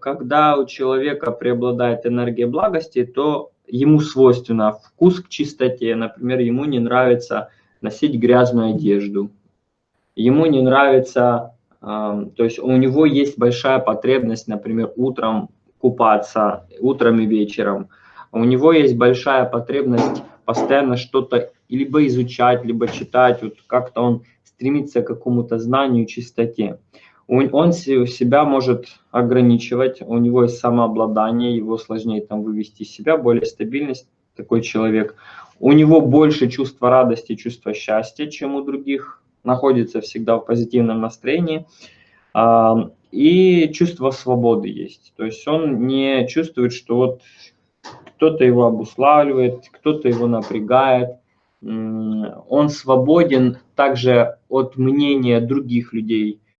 когда у человека преобладает энергия благости, то ему свойственно вкус к чистоте. Например, ему не нравится носить грязную одежду. Ему не нравится, то есть у него есть большая потребность, например, утром купаться, утром и вечером. У него есть большая потребность постоянно что-то либо изучать, либо читать, вот как-то он стремится к какому-то знанию, чистоте. Он себя может ограничивать, у него есть самообладание, его сложнее там вывести из себя, более стабильность такой человек. У него больше чувства радости, чувства счастья, чем у других, находится всегда в позитивном настроении. А, и чувство свободы есть. То есть он не чувствует, что вот кто-то его обуславливает, кто-то его напрягает. Он свободен также от мнения других людей.